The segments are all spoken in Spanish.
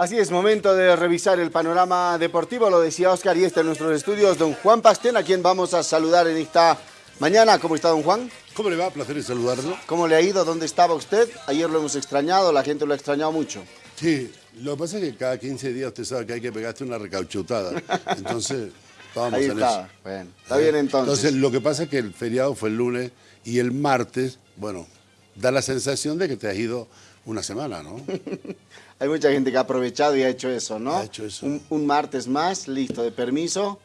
Así es, momento de revisar el panorama deportivo, lo decía Oscar y está en nuestros estudios don Juan Pastén, a quien vamos a saludar en esta mañana. ¿Cómo está don Juan? ¿Cómo le va? Placer saludarlo. ¿Cómo le ha ido? ¿Dónde estaba usted? Ayer lo hemos extrañado, la gente lo ha extrañado mucho. Sí, lo que pasa es que cada 15 días usted sabe que hay que pegarse una recauchutada, entonces estábamos Ahí está, eso. bueno, está bien entonces. Entonces lo que pasa es que el feriado fue el lunes y el martes, bueno, da la sensación de que te has ido una semana, ¿no? Hay mucha gente que ha aprovechado y ha hecho eso, ¿no? Ha hecho eso. Un, un martes más, listo, de permiso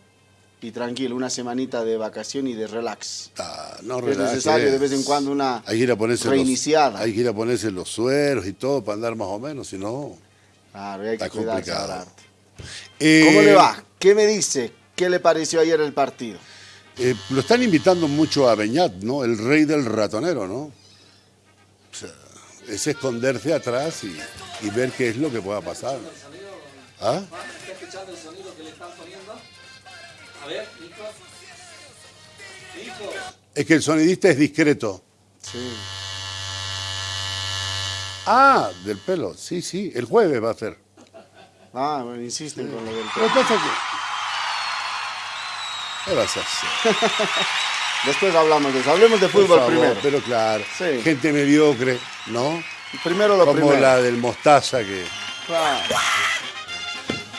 y tranquilo, una semanita de vacación y de relax. Ah, no Es relajes. necesario de vez en cuando una hay que ir a ponerse reiniciada. Los, hay que ir a ponerse los sueros y todo para andar más o menos, si no... Claro, hay que Está cuidarse complicado. Eh, ¿Cómo le va? ¿Qué me dice? ¿Qué le pareció ayer el partido? Eh, lo están invitando mucho a Beñat, ¿no? El rey del ratonero, ¿no? Es esconderse atrás y, y ver qué es lo que pueda pasar. ¿Ah? ¿Está escuchando el sonido que le están poniendo? A ver, Nico. Nico. Es que el sonidista es discreto. Sí. Ah, del pelo. Sí, sí, el jueves va a ser. Ah, bueno, insisten con lo del Lo que pasa que... ¿Qué vas a hacer? Después hablamos de eso. Hablemos de fútbol favor, primero. Pero claro, Sí. gente mediocre, ¿no? Primero lo Como primero. la del Mostaza que... Claro.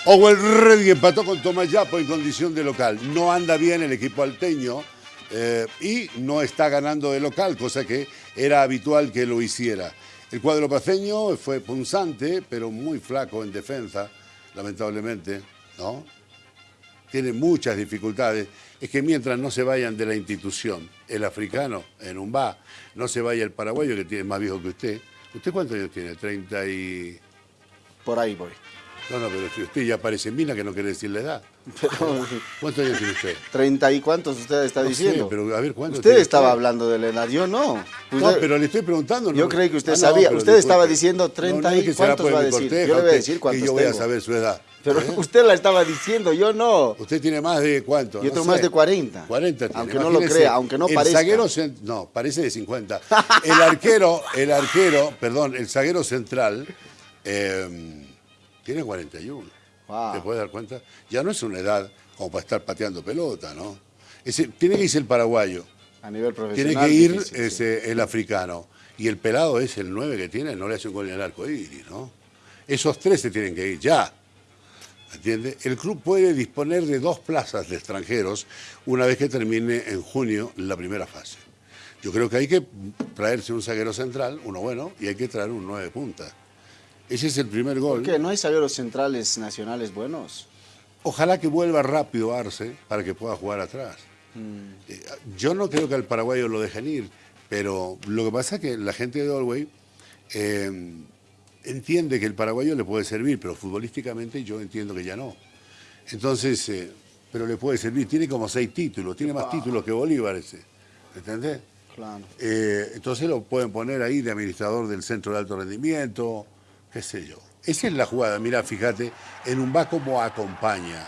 Owell Redding empató con Tomayapo en condición de local. No anda bien el equipo alteño eh, y no está ganando de local, cosa que era habitual que lo hiciera. El cuadro paceño fue punzante, pero muy flaco en defensa, lamentablemente, ¿no? Tiene muchas dificultades. Es que mientras no se vayan de la institución, el africano en un bar, no se vaya el paraguayo que tiene más viejo que usted. ¿Usted cuántos años tiene? 30 y... Por ahí voy. No, no, pero si usted ya parece mina que no quiere decir la edad. Pero, ¿Cuántos años tiene usted? ¿Treinta y cuántos usted está No sé, diciendo? pero a ver, ¿cuántos Usted estaba usted? hablando de la edad, yo no. No, pero le estoy preguntando. Yo no- creí que usted Ah, sabía. Usted estaba diciendo No, 30 no, y ¿cuántos va a decir? Yo le voy a decir cuántos Que yo voy a saber su edad. Pero ¿eh? usted la estaba diciendo, yo no. Usted tiene más de cuánto? Yo tengo sé. más de 40. 40 tiene. Aunque no lo crea, aunque no el parezca. zaguero cen- no, parece de 50. El arquero, el arquero, perdón, el zaguero central eh, tiene 41. Wow. ¿Te puedes dar cuenta? Ya no es una edad como para estar pateando pelota, ¿no? Ese- tiene que irse el paraguayo. A nivel profesional. Tiene que ir difícil, sí. ese, el africano. Y el pelado es el 9 que tiene, no le hace un gol en el arco iris, ¿no? Esos tres se tienen que ir ya. ¿Entiende? El club puede disponer de dos plazas de extranjeros una vez que termine en junio la primera fase. Yo creo que hay que traerse un zaguero central, uno bueno, y hay que traer un 9 punta. Ese es el primer gol. ¿Por qué? ¿No hay zagueros centrales nacionales buenos? Ojalá que vuelva rápido Arce para que pueda jugar atrás. Eh, yo no creo que al paraguayo lo dejen ir, pero lo que pasa es que la gente de Galway eh, entiende que el paraguayo le puede servir, pero futbolísticamente yo entiendo que ya no. Entonces, eh, pero le puede servir. Tiene como seis títulos, tiene más títulos que Bolívar ese. ¿Entendés? Claro. Eh, entonces lo pueden poner ahí de administrador del centro de alto rendimiento, qué sé yo. Esa es la jugada, mira, fíjate, en un va como acompaña.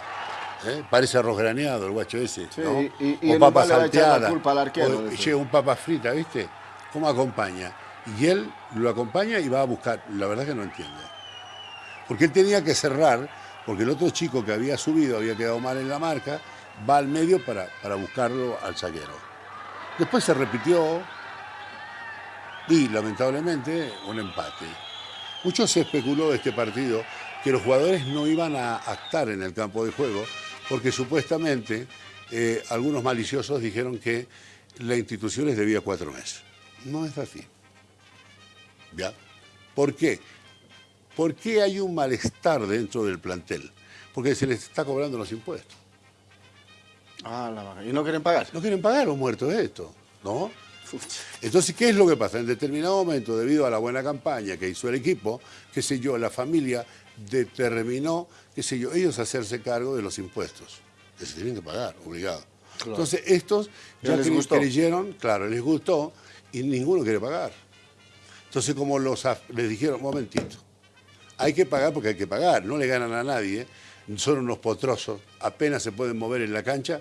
¿eh? Parece arroz graneado el guacho ese, Sí, ¿no? y- y en o papa salteada. llega un papa frita, ¿viste? ¿Cómo acompaña? Y él lo acompaña y va a buscar. La verdad que no entiendo. Porque él tenía que cerrar, porque el otro chico que había subido había quedado mal en la marca, va al medio para, para buscarlo al zaguero. Después se repitió y lamentablemente un empate. Mucho se especuló de este partido que los jugadores no iban a estar en el campo de juego porque supuestamente eh, algunos maliciosos dijeron que la institución les debía cuatro meses. No es así. ¿Ya? ¿Por qué? ¿Por qué hay un malestar dentro del plantel? Porque se les está cobrando los impuestos. Ah, la vaca. ¿Y no quieren pagar? No quieren pagar los muertos de esto, ¿no? Entonces, ¿qué es lo que pasa? En determinado momento, debido a la buena campaña que hizo el equipo, qué sé yo, la familia determinó, qué sé yo, ellos hacerse cargo de los impuestos, que se tienen que pagar, obligado. Entonces, estos Ya les gustó. creyeron, claro, les gustó, y ninguno quiere pagar. Entonces, como los, les dijeron, momentito, hay que pagar porque hay que pagar, no le ganan a nadie, son unos potrosos, apenas se pueden mover en la cancha,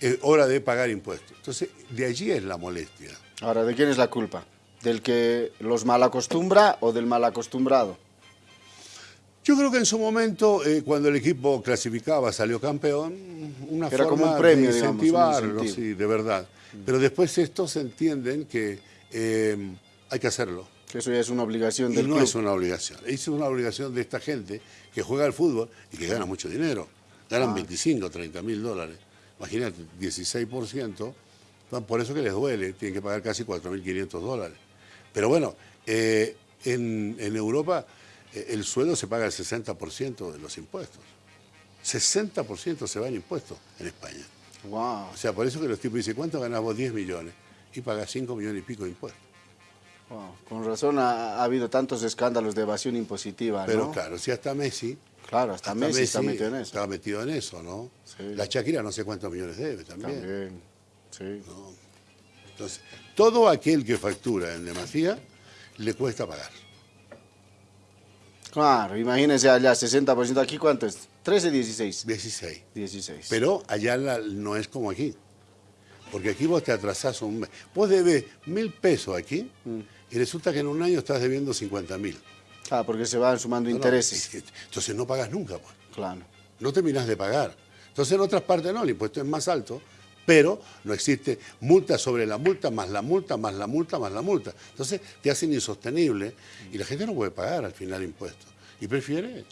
es hora de pagar impuestos. Entonces, de allí es la molestia. Ahora, ¿de quién es la culpa? ¿Del que los mal acostumbra o del mal acostumbrado? Yo creo que en su momento, eh, cuando el equipo clasificaba, salió campeón, una Era como forma un premio, de incentivarlo, sí, de verdad. Pero después estos entienden que eh, hay que hacerlo. Que eso ya es una obligación Y del no club. es una obligación. Es una obligación de esta gente que juega al fútbol y que gana mucho dinero. Ganan 25, 30 mil dólares. Imagínate, 16%. Bueno, Por eso que les duele, tienen que pagar casi 4.500 dólares. Pero bueno, eh, en, en Europa eh, el sueldo se paga el 60% de los impuestos. 60% se va en impuestos en España. Wow. O sea, por eso que los tipos dicen, ¿cuánto ganás vos? 10 millones. Y pagás 5 millones y pico de impuestos. wow. Con razón ha, ha habido tantos escándalos de evasión impositiva, Pero ¿no? claro, si hasta Messi Claro, hasta, Messi, está metido en eso. Estaba metido en eso, ¿no? Sí. La Shakira no sé cuántos millones debe también. También. Sí. Entonces, todo aquel que factura en demasía le cuesta pagar. Claro, imagínense allá, 60%. ¿Aquí cuánto es? 13, 16. 16. 16. Pero allá la- no es como aquí. Porque aquí vos te atrasás un mes. Vos debes mil pesos aquí Mm. y resulta que en un año estás debiendo 50 mil. Ah, porque se van sumando No, no, intereses. es que- entonces no pagas nunca, pues. Claro. no terminás de pagar. Entonces en otras partes no, el impuesto es más alto, pero no existe multa sobre la multa, más la multa, más la multa, más la multa. Entonces te hacen insostenible y la gente no puede pagar al final impuestos. Y prefiere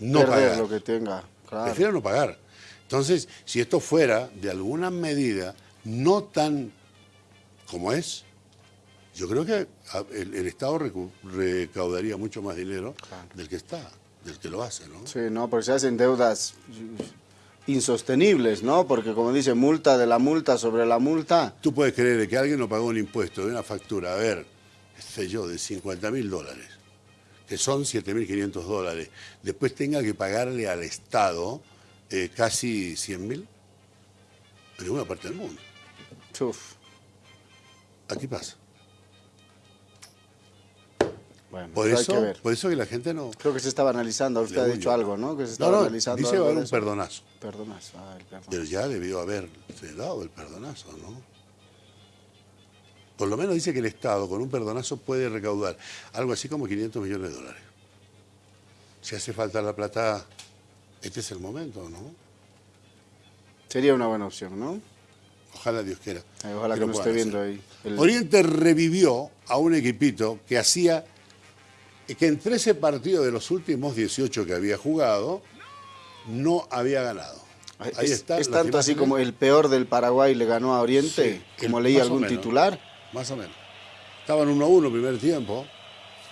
no Perder pagar. lo que tenga. Claro. Prefiere no pagar. Entonces, si esto fuera de alguna medida no tan como es, yo creo que a- el, el Estado recu- recaudaría mucho más dinero del que está, del que lo hace, ¿no? Sí, no, porque se hacen deudas insostenibles, ¿no? Porque como dice, multa de la multa sobre la multa. Tú puedes creer que alguien no pagó un impuesto de una factura, a ver, qué sé yo, de 50 mil dólares, que son 7.500 dólares, después tenga que pagarle al Estado eh, casi 100 mil en ninguna parte del mundo. Uf. Aquí pasa. Bueno, Por eso hay que ver. por eso que la gente no... Creo que se estaba analizando, usted ha dicho algo, ¿no? Que se No, estaba no, analizando dice que va a algo haber un perdonazo. Perdonazo, ah, el perdón. Pero ya debió haberse dado el perdonazo, ¿no? Por lo menos dice que el Estado con un perdonazo puede recaudar algo así como 500 millones de dólares. Si hace falta la plata, este es el momento, ¿no? Sería una buena opción, ¿no? Ojalá Dios quiera. Ay, ojalá que, lo no puedan esté viendo ahí. el- Oriente revivió a un equipito que hacía que en 13 partidos de los últimos 18 que había jugado no había ganado. Ahí es, está. es las tanto así como el peor del Paraguay le ganó a Oriente, Sí, como el- leí algún menos. titular. Más o menos. Estaban 1-1 primer tiempo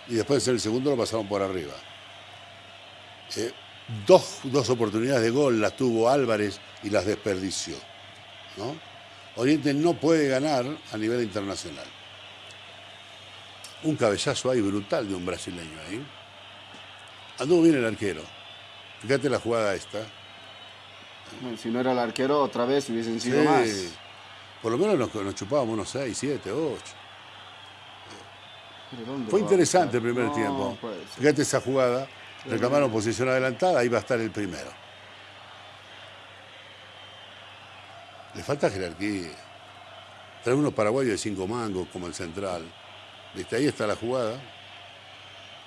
y después en el segundo lo pasaron por arriba. Eh, dos, dos oportunidades de gol las tuvo Álvarez y las desperdició. ¿no? Oriente no puede ganar a nivel internacional. Un cabezazo ahí brutal de un brasileño ahí. Anduvo bien el arquero. Fíjate la jugada esta. Bueno, si no era el arquero, otra vez hubiesen sido Sí. más. Por lo menos nos, nos chupábamos unos 6, 7, 8. Pero ¿dónde Fue interesante el primer No, tiempo. Fíjate esa jugada, reclamaron posición adelantada, ahí va a estar el primero. Le falta jerarquía. Trae unos paraguayos de cinco mangos como el central. ¿Viste? Ahí está la jugada.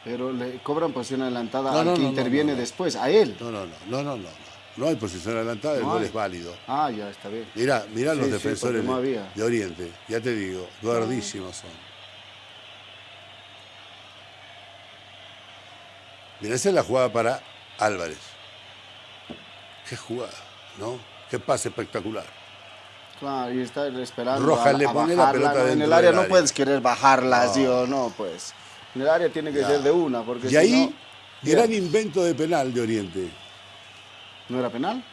Pero le cobran posición adelantada No, al no, que no, interviene después, a él. No, no, no, no, no, no. No, hay posición adelantada, el gol es válido. Ah, ya está bien. Mirá, mirá Sí, los defensores de- Oriente, ya te digo, gordísimos son. Mirá, esa es la jugada para Álvarez. Qué jugada, ¿no? Qué pase espectacular. Claro, y está esperando Rojas a, le a pone la pelota ¿no? En el área no área. puedes querer bajarla así o no, pues. En el área tiene que Ya. ser de una, porque Y si ahí, no... gran invento de penal de Oriente. ¿No era penal?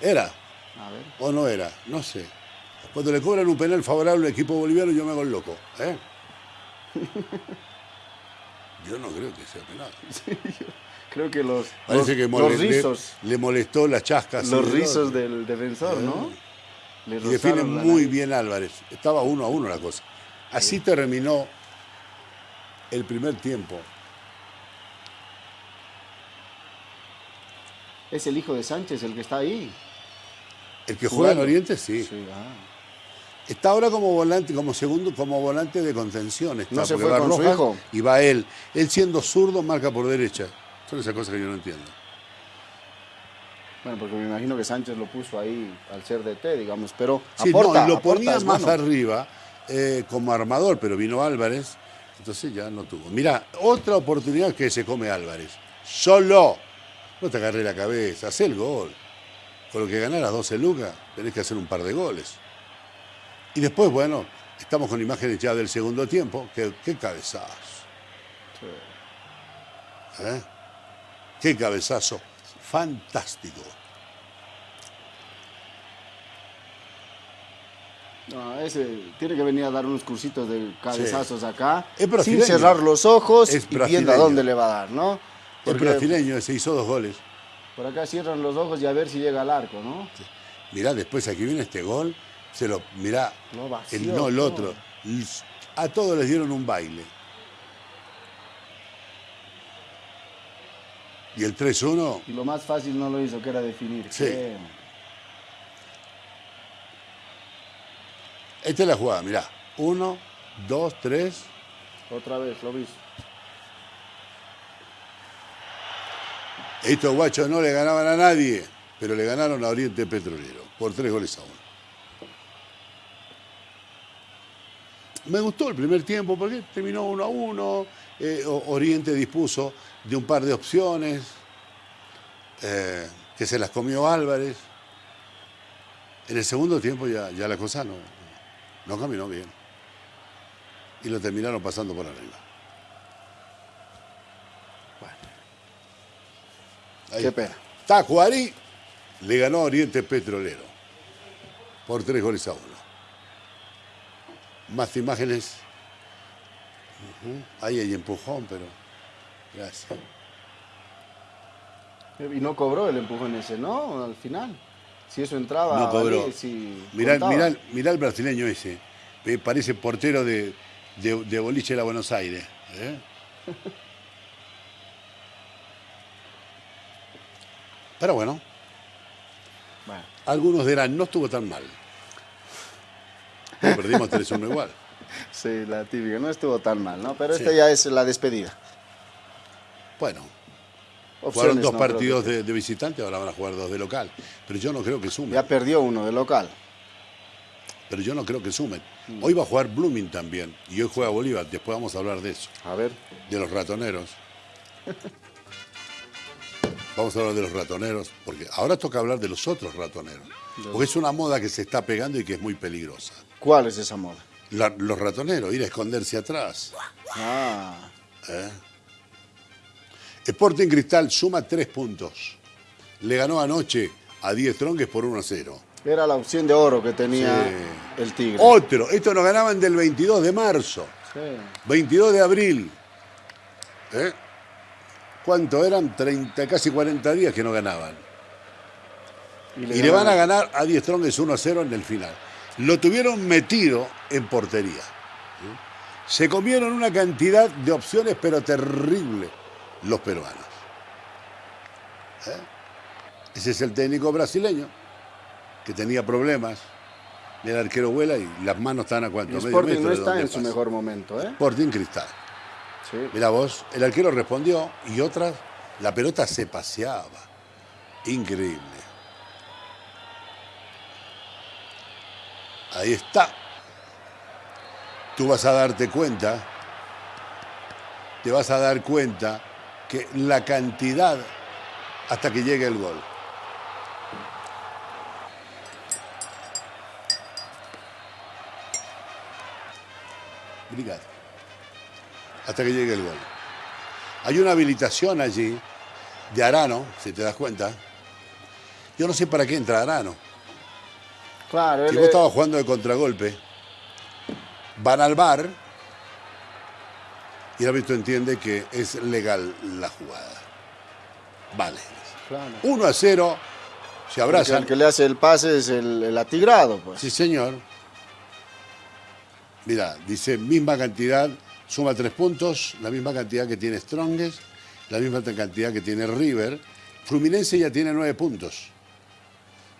¿Era A ver. o no era? No sé. Cuando le cobran un penal favorable al equipo boliviano, yo me hago el loco. ¿eh? Yo no creo que sea penal. Creo que los, Parece los, que los mole- le- rizos, le, molestó las chascas. los rizos del defensor, ¿no? Le Y define muy nariz. bien Álvarez. Estaba uno a uno la cosa. Así terminó el primer tiempo. Es el hijo de Sánchez el que está ahí. El que juega en. Oriente, sí. Sí, ah. Está ahora como volante, como segundo, como volante de contención. Está, ¿No se fue va con su hijo? Y va él. Él siendo zurdo, marca por derecha. Son esas cosas que yo no entiendo. Bueno, porque me imagino que Sánchez lo puso ahí al ser DT, digamos, pero Sí, aporta, no, lo aporta, ponía más arriba eh, como armador, pero vino Álvarez, entonces ya no tuvo. Mira, otra oportunidad que se come Álvarez. Solo. No te agarré la cabeza, haz el gol. Con lo que ganaras 12 lucas, tenés que hacer un par de goles. Y después, bueno, estamos con imágenes ya del segundo tiempo. Qué, qué cabezazo. ¿Eh? Qué cabezazo. Fantástico. No, ese tiene que venir a dar unos cursitos de cabezazos acá, Es sin cerrar los ojos y viendo a dónde le va a dar, ¿no? El Porque brasileño se hizo dos goles. por acá cierran los ojos y a ver si llega al arco, ¿no? Mirá, después aquí viene este gol. Se lo, mirá, vació el, no el otro. A todos les dieron un baile. Y el 3-1, Y lo más fácil no lo hizo, que era definir. Sí. Esta es la jugada, mirá. Uno, dos, tres. Otra vez, lo viste. Estos guachos no le ganaban a nadie, pero le ganaron a Oriente Petrolero por tres goles a uno. Me gustó el primer tiempo porque terminó uno a uno. eh, O- Oriente dispuso de un par de opciones eh, que se las comió Álvarez. En el segundo tiempo ya, ya la cosa no, no caminó bien. Y lo terminaron pasando por arriba. Ahí Qué pena. Tacuarí le ganó a Oriente Petrolero por tres goles a uno. Más imágenes. Ahí hay empujón, pero. Gracias. Y no cobró el empujón ese, ¿no? Al final. Si eso entraba, No cobró. si Mirá, mirá- mirá el brasileño ese. Parece portero de, de, de boliche de la Buenos Aires. ¿eh? Pero bueno, Bueno, algunos dirán, no estuvo tan mal. Perdimos 3-1 igual. sí, la típica. No estuvo tan mal, ¿no? Pero Sí. esta ya es la despedida. Bueno, Opciones, Jugaron dos no partidos que- de, de visitante, ahora van a jugar dos de local. Pero yo no creo que sumen. Ya perdió uno de local. Pero yo no creo que sumen. Hoy va a jugar Blooming también. Y hoy juega Bolívar. Después vamos a hablar de eso. A ver. De los ratoneros. Vamos a hablar de los ratoneros. Porque ahora toca hablar de los otros ratoneros. Porque es una moda que se está pegando y que es muy peligrosa. ¿Cuál es esa moda? La- los ratoneros, ir a esconderse atrás. Ah, Sporting Cristal suma tres puntos. Le ganó anoche a 10 tronques por 1 a 0. era la opción de oro que tenía Sí. el Tigre. Otro, estos nos ganaban del 22 de marzo, Sí. 22 de abril. ¿Eh? ¿Cuánto eran? 30, casi 40 días que no ganaban. Y le van a ganar a 10 tronques 1 a 0 en el final. Lo tuvieron metido en portería. Se comieron una cantidad de opciones, pero terrible, los peruanos. ¿Eh? Ese es el técnico brasileño, que tenía problemas. El arquero vuela y las manos están a cuánto, El medio Sporting metro no está en su mejor momento, ¿eh? Sporting Cristal. Sí. Mira vos, el arquero respondió y otras, la pelota se paseaba. Increíble. Ahí está. Tú vas a darte cuenta, te vas a dar cuenta que la cantidad hasta que llegue el gol. Brigada hasta que llegue el gol. Hay una habilitación allí de Arano, si te das cuenta. Yo no sé para qué entra Arano. Claro, Si vos es- estabas jugando de contragolpe, van al bar y el árbitro entiende que es legal la jugada. Vale. claro. 1 a 0, se abrazan. el que le hace el pase es el, el atigrado, pues. Sí, señor. Mira, dice misma cantidad, suma tres puntos, la misma cantidad que tiene Strongest, la misma cantidad que tiene River. Fluminense ya tiene nueve puntos.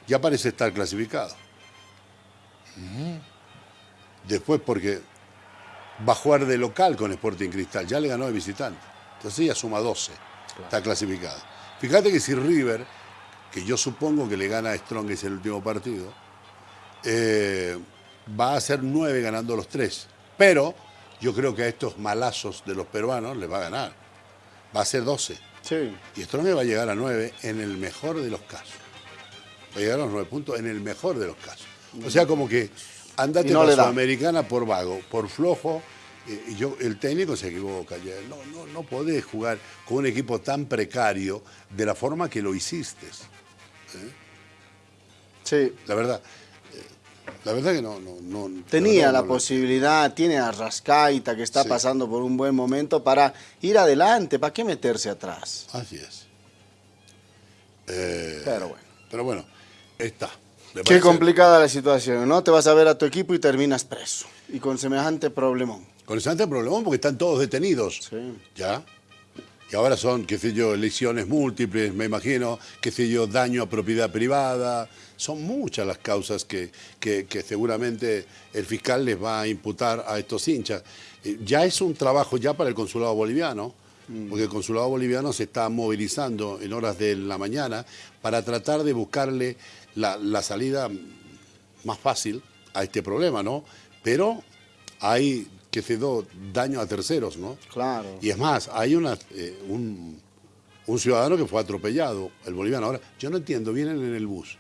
Ya parece estar clasificado. Después porque va a jugar de local con Sporting Cristal, ya le ganó de visitante. Entonces ya suma 12. Está clasificada. Fíjate que si River, que yo supongo que le gana a Strongest el último partido, eh, va a ser nueve ganando los tres. Pero yo creo que a estos malazos de los peruanos les va a ganar. Va a ser 12. Sí. Y Strongest va a llegar a nueve en el mejor de los casos. Va a llegar a los nueve puntos en el mejor de los casos. O sea, como que andate no la da. Sudamericana por vago, por flojo. eh, Y yo, el técnico se equivoca. No, no, no podés jugar con un equipo tan precario de la forma que lo hiciste. Sí. La verdad. eh, La verdad que no. no, no Tenía la no posibilidad, tiene a Rascaita que está Sí. pasando por un buen momento para ir adelante, ¿para qué meterse atrás? Así es. Eh, Pero bueno. Pero bueno, está. ¿Le Qué complicada la situación, ¿no? Te vas a ver a tu equipo y terminas preso. Y con semejante problemón. Con ese problemón porque están todos detenidos. Sí. ¿Ya? Y ahora son, qué sé yo, lesiones múltiples, me imagino, qué sé yo, daño a propiedad privada. Son muchas las causas que, que- que seguramente el fiscal les va a imputar a estos hinchas. Eh, Ya es un trabajo ya para el consulado boliviano, porque el consulado boliviano se está movilizando en horas de la mañana para tratar de buscarle la, la salida más fácil a este problema, ¿no? Pero hay, qué sé yo, daño a terceros, ¿no? Claro. Y es más, hay una, eh, un, un ciudadano que fue atropellado, el boliviano. Ahora, yo no entiendo, vienen en el bus,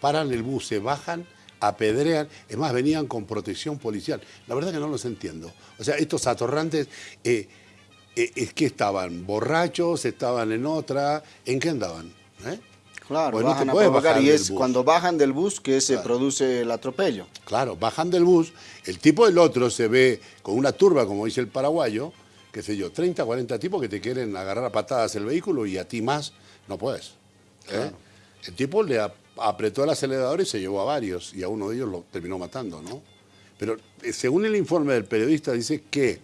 paran el bus, se bajan, apedrean, es más, venían con protección policial. La verdad que no los entiendo. O sea, estos atorrantes, eh, eh, es que estaban borrachos, estaban en otra, ¿en qué andaban? ¿Eh? Claro, Pues no te puedes bajar y es bus. cuando bajan del bus que se produce el atropello. Claro, bajan del bus, el tipo del otro se ve con una turba, como dice el paraguayo, qué sé yo, 30, 40 tipos que te quieren agarrar a patadas el vehículo y a ti más no puedes. ¿eh? El tipo le ap- apretó el acelerador y se llevó a varios y a uno de ellos lo terminó matando, ¿no? Pero eh, según el informe del periodista dice que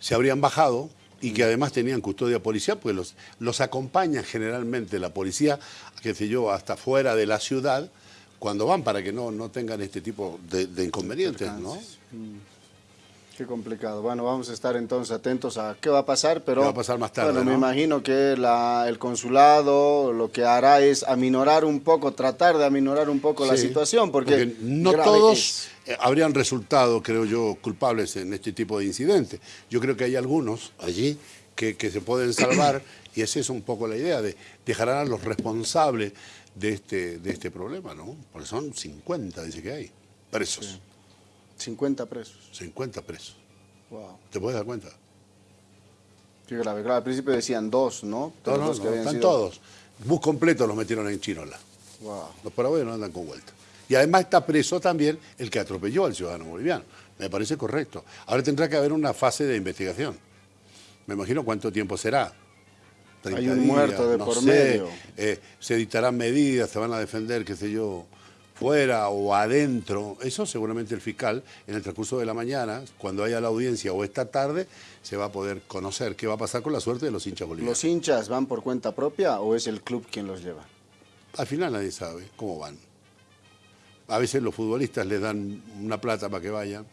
se habrían bajado y que además tenían custodia policial, pues los, los acompaña generalmente la policía, qué sé yo, hasta fuera de la ciudad, cuando van para que no, no tengan este tipo de, de inconvenientes, ¿no? Qué complicado. Bueno, vamos a estar entonces atentos a qué va a pasar, pero ¿Qué va a pasar más tarde, bueno, me no? imagino que la- el consulado lo que hará es aminorar un poco, tratar de aminorar un poco la situación, porque, no grave todos es. Eh, habrían resultado, creo yo, culpables en este tipo de incidentes. Yo creo que hay algunos allí que, que se pueden salvar y esa es un poco la idea, de dejar a los responsables de este, de este problema, ¿no? Porque son 50, dice que hay, presos. 50 presos. 50 presos. Wow. ¿Te puedes dar cuenta? Qué grave. Claro, al principio decían dos, ¿no? No, los no, que no, habían están sido- todos. Bus completo los metieron en Chinola. Wow. Los paraguayos no andan con vuelta. Y además está preso también el que atropelló al ciudadano boliviano. Me parece correcto. Ahora tendrá que haber una fase de investigación. Me imagino cuánto tiempo será. 30 Hay un muerto de no por sé. medio. Eh, se dictarán medidas, se van a defender, qué sé yo, fuera o adentro. Eso seguramente el fiscal, en el transcurso de la mañana, cuando haya la audiencia o esta tarde, se va a poder conocer qué va a pasar con la suerte de los hinchas bolivianos. ¿Los hinchas van por cuenta propia o es el club quien los lleva? Al final nadie sabe cómo van. A veces los futbolistas les dan una plata para que vayan,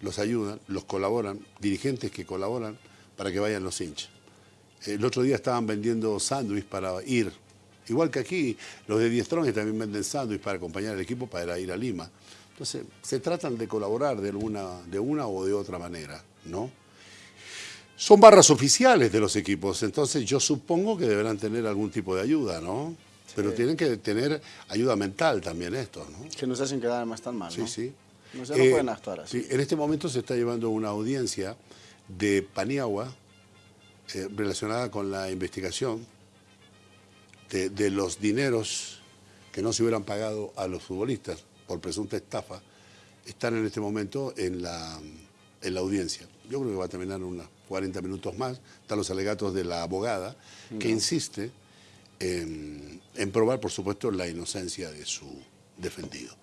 los ayudan, los colaboran, dirigentes que colaboran para que vayan los hinchas. El otro día estaban vendiendo sándwich para ir. Igual que aquí, los de Diestrones también venden sándwich para acompañar al equipo para ir a Lima. Entonces, se tratan de colaborar de, de una o de otra manera, ¿no? Son barras oficiales de los equipos, entonces yo supongo que deberán tener algún tipo de ayuda, ¿no? Pero tienen que tener ayuda mental también estos, ¿no? Que nos hacen quedar más tan mal, Sí, ¿no? sí. No Eh, pueden actuar así. sí, en este momento se está llevando una audiencia de Paniagua eh, relacionada con la investigación de, de los dineros que no se hubieran pagado a los futbolistas por presunta estafa. Están en este momento en la, en la audiencia. Yo creo que va a terminar unos 40 minutos más. Están los alegatos de la abogada que insiste en, en probar, por supuesto, la inocencia de su defendido.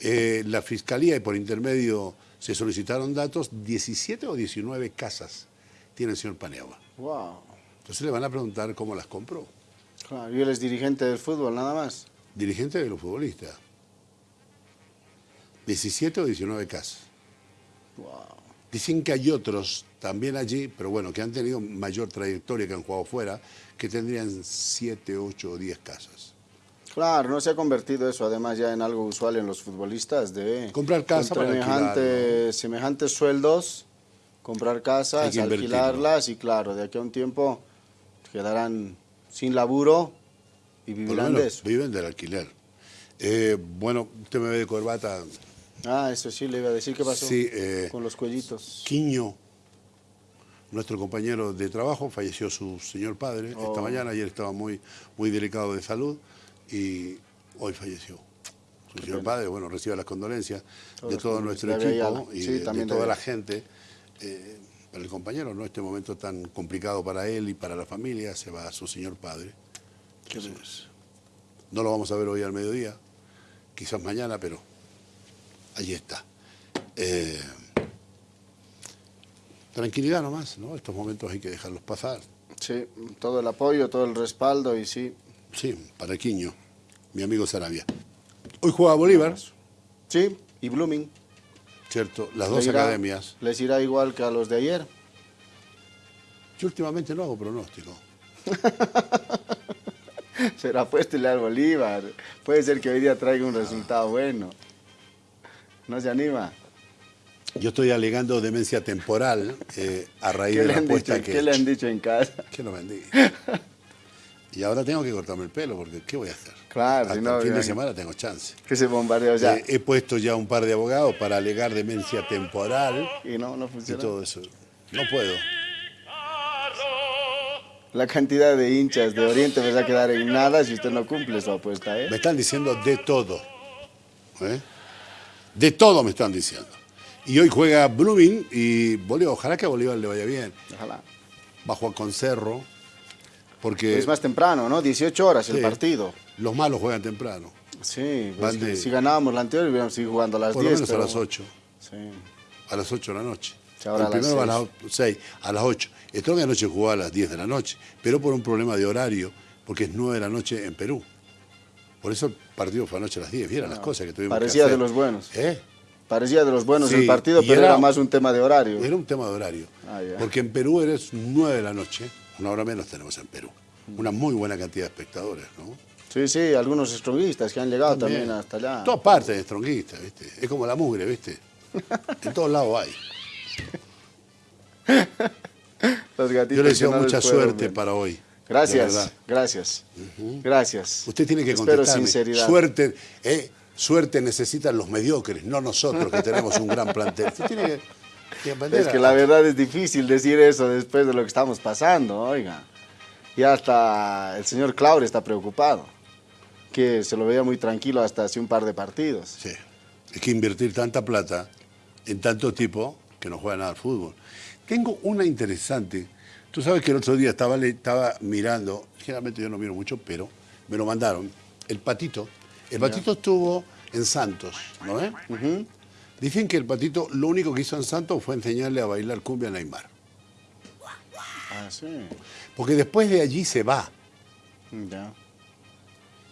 Eh, la Fiscalía y por intermedio se solicitaron datos, 17 o 19 casas tiene el señor Paneagua. Wow. Entonces le van a preguntar cómo las compró. Claro, y él es dirigente del fútbol, nada más. Dirigente de los futbolistas. 17 o 19 casas. Wow. Dicen que hay otros también allí, pero bueno, que han tenido mayor trayectoria, que han jugado fuera, que tendrían 7, 8 o 10 casas. Claro, no se ha convertido eso además ya en algo usual en los futbolistas de Comprar casa para semejante- semejantes sueldos, comprar casas, alquilarlas y claro, de aquí a un tiempo quedarán sin laburo y vivirán de eso. viven del alquiler. Eh, bueno, usted me ve de corbata. Ah, eso sí le iba a decir, ¿qué pasó? Sí, eh, Con los cuellitos. Quiño, nuestro compañero de trabajo, falleció su señor padre esta Oh. mañana. Ayer estaba muy, muy delicado de salud y hoy falleció. Su señor pena. padre, bueno, recibe las condolencias de todo nuestro equipo y Sí, de, toda la gente. Eh, para el compañero, ¿no? Este momento tan complicado para él y para la familia, se va su señor padre. Entonces, no lo vamos a ver hoy al mediodía, quizás mañana, pero allí está. Eh, tranquilidad nomás, ¿no? Estos momentos hay que dejarlos pasar. Sí, todo el apoyo, todo el respaldo y sí. Sí, para Quiño, mi amigo Sarabia. Hoy juega Bolívar, Sí, y Blooming. ¿cierto? Las dos irá- academias. Les irá igual que a los de ayer. Yo últimamente no hago pronóstico. Será apuéstele al Bolívar. Puede ser que hoy día traiga un resultado bueno. ¿No se anima? Yo estoy alegando demencia temporal eh, a raíz ¿Qué de la apuesta dicho, que ¿Qué he le han dicho en casa? Que lo vendí. Y ahora tengo que cortarme el pelo, porque ¿qué voy a hacer? Claro, Hasta si no, el fin de semana tengo chance. Que se bombardeó ya. Eh, he puesto ya un par de abogados para alegar demencia temporal y no, no y funciona. todo eso. No puedo. La cantidad de hinchas de Oriente me va a quedar en nada si usted no cumple su apuesta, ¿eh? Me están diciendo de todo. ¿eh? De todo me están diciendo. Y hoy juega Blooming y Bolívar. Ojalá que a Bolívar le vaya bien. Ojalá. Va a jugar con Cerro. Porque Es más temprano, ¿no? 18 horas el Sí. partido. los malos juegan temprano. Sí, pues de- si ganábamos la anterior, hubiéramos seguido jugando a las Por 10. lo menos pero- a las 8. Sí. A las 8 de la noche. Ahora el a las primero a las 6, a las 8. Strong anoche jugó a las 10 de la noche, pero por un problema de horario, porque es 9 de la noche en Perú. Por eso el partido fue anoche a las 10. Vieron las cosas que tuvimos Ah, Parecía que hacer. de los buenos. ¿Eh? Parecía de los buenos Sí, el partido, pero era- era, más un tema de horario. Era un tema de horario. Ah. Porque en Perú eres 9 de la noche, una hora menos tenemos en Perú. Una muy buena cantidad de espectadores, ¿no? Sí, sí, algunos stronguistas que han llegado también, hasta allá. Todas partes de stronguistas, ¿viste? Es como la mugre, ¿viste? En todos lados hay. Los gatitos Yo le deseo mucha suerte para hoy. Gracias, gracias, gracias. Usted tiene que sinceridad. Suerte, ¿eh? Suerte necesitan los mediocres, no nosotros que tenemos un gran plantel. Usted tiene que, que aprender Es que la verdad es difícil decir eso después de lo que estamos pasando, oiga. Y hasta el señor Claure está preocupado, que se lo veía muy tranquilo hasta hace un par de partidos. Sí. Es que invertir tanta plata en tanto tipo que no juega nada al fútbol. Tengo una interesante. Tú sabes que el otro día estaba, estaba mirando, generalmente yo no miro mucho, pero me lo mandaron. El patito. El patito estuvo en Santos, ¿no ves? Dicen que el patito lo único que hizo en Santos fue enseñarle a bailar cumbia a Neymar. Ah, sí. Porque después de allí se va. Ya.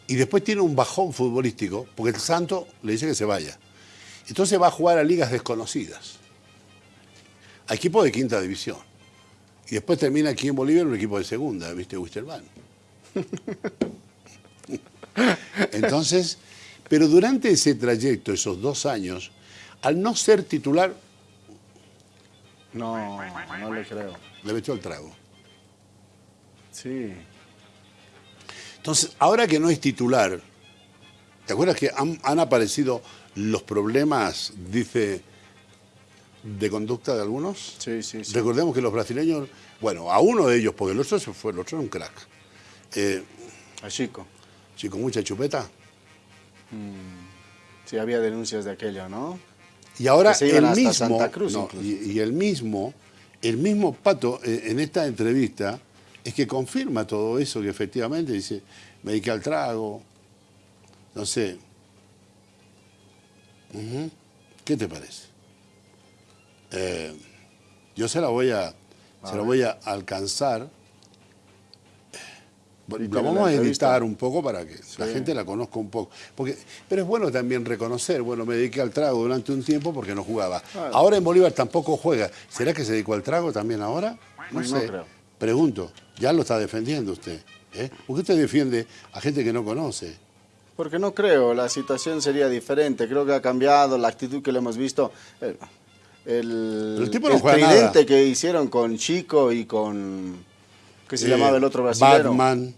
Y después tiene un bajón futbolístico, porque el Santo le dice que se vaya. Entonces va a jugar a ligas desconocidas. A equipos de quinta división. Y después termina aquí en Bolivia en un equipo de segunda, ¿viste? Wisterman. Entonces, pero durante ese trayecto, esos dos años, al no ser titular, No, no le creo. le metió el trago. Sí. Entonces, ahora que no es titular, ¿te acuerdas que han, han aparecido los problemas, dice, de conducta de algunos? Sí, sí, sí. Recordemos que los brasileños, bueno, a uno de ellos, porque el otro se fue, el otro era un crack. Eh, A Chico. Sí, con mucha chupeta. Sí, había denuncias de aquello, ¿no? Y ahora el mismo, no, y, y el mismo, el mismo Pato eh, en esta entrevista es que confirma todo eso, que efectivamente dice, me dediqué al trago, no sé. ¿Qué te parece? Eh, yo se la voy a, se la voy a alcanzar. La tiene vamos la a editar un poco para que la gente la conozca un poco. Porque, pero es bueno también reconocer, bueno, me dediqué al trago durante un tiempo porque no jugaba. Ahora en Bolívar tampoco juega. ¿Será que se dedicó al trago también ahora? No, No sé. creo. Pregunto, ya lo está defendiendo usted. ¿eh? ¿Por qué usted defiende a gente que no conoce? Porque no creo, la situación sería diferente. Creo que ha cambiado la actitud que le hemos visto. El, el, el tipo no el juega tridente nada. que hicieron con Chico y con. ¿Qué se Eh, llamaba el otro brasileño? Batman.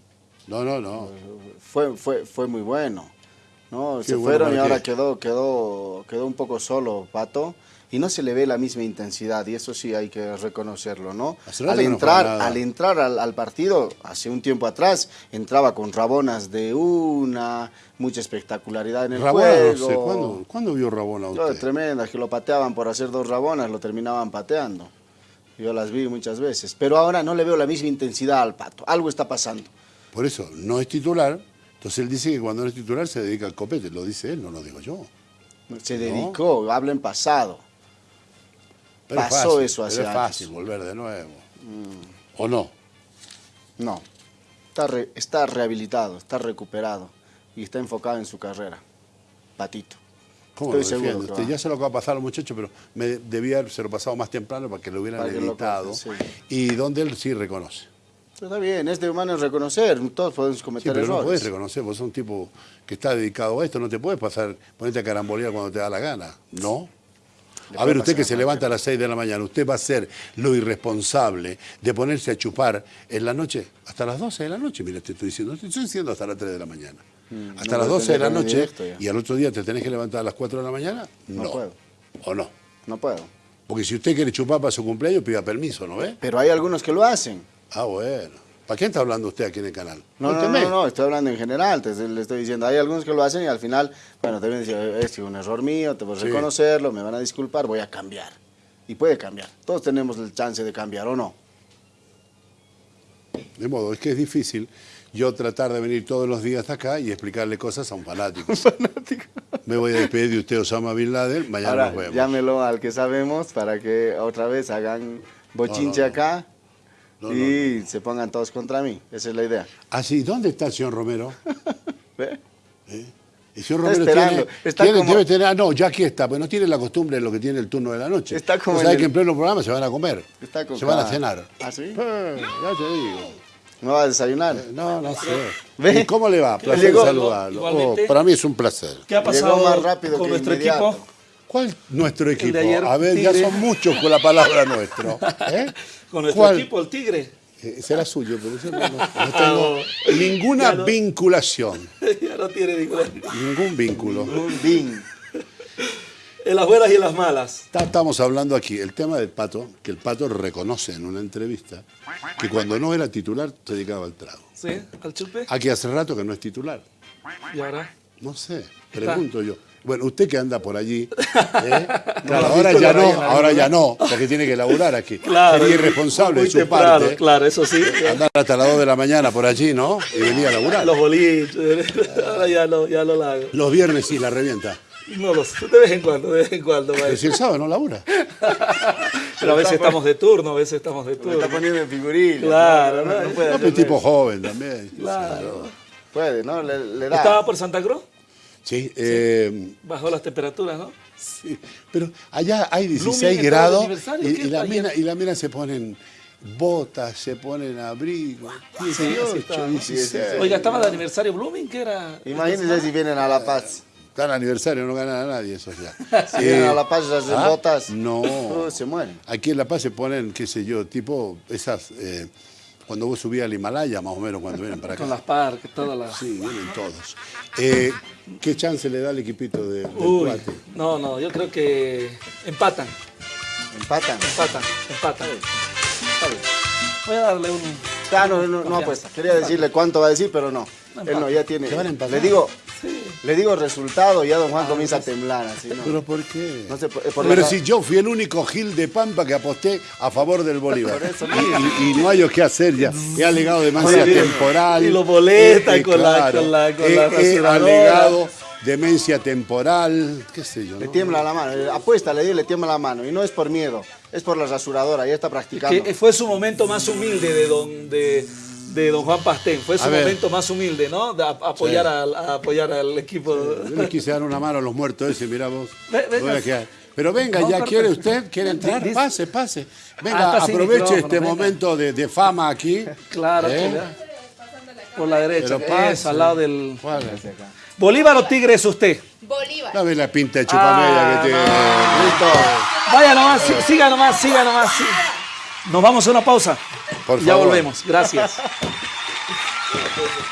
No, no, no. Fue, fue, fue muy bueno. ¿no? Qué Se bueno, fueron y ¿para ahora qué? quedó, quedó, quedó un poco solo Pato. Y no se le ve la misma intensidad, y eso sí hay que reconocerlo, ¿no? Al no entrar, al entrar al, partido, hace un tiempo atrás, entraba con rabonas de una, mucha espectacularidad en el Rabona, juego. no sé. ¿Cuándo, ¿cuándo vio Rabona usted? tremendas, que lo pateaban por hacer dos rabonas, lo terminaban pateando. Yo las vi muchas veces. Pero ahora no le veo la misma intensidad al pato. Algo está pasando. Por eso, no es titular. Entonces él dice que cuando no es titular se dedica al copete. Lo dice él, no lo digo yo. Se dedicó, habla en pasado. Pero es Pasó fácil, eso pero hace es años. fácil volver de nuevo. ¿O no? No. Está, re- está rehabilitado, está recuperado y está enfocado en su carrera. Patito. ¿Cómo Estoy lo seguro usted? va. Ya sé lo que va a pasar a los muchachos, pero me debía haberse lo pasado más temprano para que lo hubieran editado. sí. Y donde él sí reconoce. Está bien, es de humano reconocer. Todos podemos Sí, cometer pero no errores. puedes reconocer, vos sos un tipo que está dedicado a esto, no te puedes pasar, ponerte a carambolear cuando te da la gana. No. A ver, usted que se levanta a las 6 de la mañana, ¿usted va a ser lo irresponsable de ponerse a chupar en la noche hasta las 12 de la noche? Mira, te estoy diciendo, no te estoy diciendo hasta las 3 de la mañana. hasta no las puedo 12 de la noche y al otro día te tenés que levantar a las 4 de la mañana. No No. puedo. ¿O no? No puedo. Porque si usted quiere chupar para su cumpleaños, pida permiso, ¿no ve? Pero hay algunos que lo hacen. Ah, bueno. ¿Para quién está hablando usted aquí en el canal? No, no, no, no, estoy hablando en general, te, le estoy diciendo, hay algunos que lo hacen y al final, bueno, te vienen diciendo, es un error mío, te voy a Sí. reconocerlo, me van a disculpar, voy a cambiar. Y puede cambiar. Todos tenemos el chance de cambiar, ¿o no? De modo, es que es difícil yo tratar de venir todos los días acá y explicarle cosas a un fanático. Me voy a despedir de usted, Osama Bin Laden. Mañana Ahora, nos vemos. llámelo al que sabemos para que otra vez hagan bochinche no, no. acá No, y se pongan todos contra mí. Esa es la idea. Ah, sí, ¿dónde está el señor Romero? ¿Ve? ¿Eh? El señor Está Romero esperando, tiene, está tiene- como- debe tener, ah, no, ya aquí está, pero no tiene la costumbre de lo que tiene el turno de la noche. Está como sabés el- que en pleno programa se van a comer, Está con se van a cenar. ¿Ah, sí? Eh, ya te digo. ¿No va a desayunar? No, no sé. ¿Ve? ¿Y cómo le va? Placer Llegó- saludarlo. Oh, para mí es un placer. ¿Qué ha pasado más rápido con que nuestro inmediato. equipo? ¿Cuál nuestro equipo? ayer, a ver, ya son muchos con la palabra nuestro. ¿eh? Con nuestro ¿Cuál? equipo, el Tigre. Eh, Será suyo, pero yo no, tengo ninguna Ya no. vinculación. ya no tiene ninguna. Ningún vínculo. Un bin. En las buenas y en las malas. Está- Estamos hablando aquí, el tema del pato, que el pato reconoce en una entrevista que cuando no era titular se dedicaba al trago. ¿Sí? ¿Al chupe? Aquí hace rato que no es titular. Y ahora. No sé, pregunto yo. Bueno, usted que anda por allí, ¿eh? Claro, ahora ya no, ahora ya no, porque tiene que laburar aquí. Claro. Sería irresponsable de su temprano, parte Claro, eso sí. andar hasta las 2 de la mañana por allí, ¿no? Y venir a laburar. Los boliches. Ahora ya no, ya no lo hago. Los viernes sí la revienta. No lo sé. De vez en cuando, de vez en cuando. Pero maestro. si el sábado no labura. Pero a veces estamos de turno, a veces estamos de Me turno. está poniendo en figurilla. Claro, no, ¿no? no puede No, pero tipo joven también. Claro. Puede, ¿no? Le, le da. ¿Estaba por Santa Cruz? Sí, eh, Bajó las temperaturas, ¿no? sí, pero allá hay Blooming 16 estaba de grados aniversario, y, ¿qué y la mina, y la mina se ponen botas, se ponen abrigo. así 18, estaba, ¿no? 16. Oiga, ¿estaba de aniversario Blooming? ¿Qué era? Imagínense si vienen a La Paz. Está en aniversario, no gana a nadie eso ya. Si vienen a La Paz y se hacen ¿ah? botas. No. se mueren. Aquí en La Paz se ponen, qué sé yo, tipo esas, eh, cuando vos subías al Himalaya, más o menos, cuando vienen para acá. Con las parques, todas las... Sí, vienen todos. Eh, ¿Qué chance le da el equipito de, del Uy, cuate? no, no, yo creo que empatan, Empatan. empatan, empatan. Está bien. Voy a darle un... Ah, no, no, no apuesta. Quería decirle cuánto va a decir, pero no. Él no, ya tiene. ¿Te van a empatar? Le digo, le digo resultado y ya don Juan comienza a temblar. Así, ¿no? ¿Pero por qué? No sé, por- por Pero la- si yo fui el único Gil de Pampa que aposté a favor del Bolívar. Por eso y, y- y no hay o qué hacer ya. He alegado demencia Oye, temporal. y lo boleta Eh, con la- claro. con la- con la he rasuradora. alegado demencia temporal, qué sé yo. Le ¿no? tiembla la mano. Eh, Apuesta, le digo, le tiembla la mano. Y no es por miedo, es por la rasuradora. Ya está practicando. Que fue su momento más humilde de don, de, don Juan Pastén. Fue su A ver. momento más humilde, ¿no? De a- apoyar, Sí. al, a apoyar al equipo. Yo les quise dar una mano a los muertos ese, mirá vos. Venga. Pero venga, No, ya perfecto. quiere usted, quiere entrar, pase, pase. Ah, Venga, sin aproveche este venga. momento de, de fama aquí. Claro, ¿Eh? que por la derecha, que es, al lado del... ¿Cuál? ¿Bolívar o Tigre es usted? Bolívar. Dame la pinta de chupamella Ah, que tiene. Vaya nomás, sí- siga nomás, siga nomás. sí. Nos vamos a una pausa. Por ya favor. volvemos. Gracias.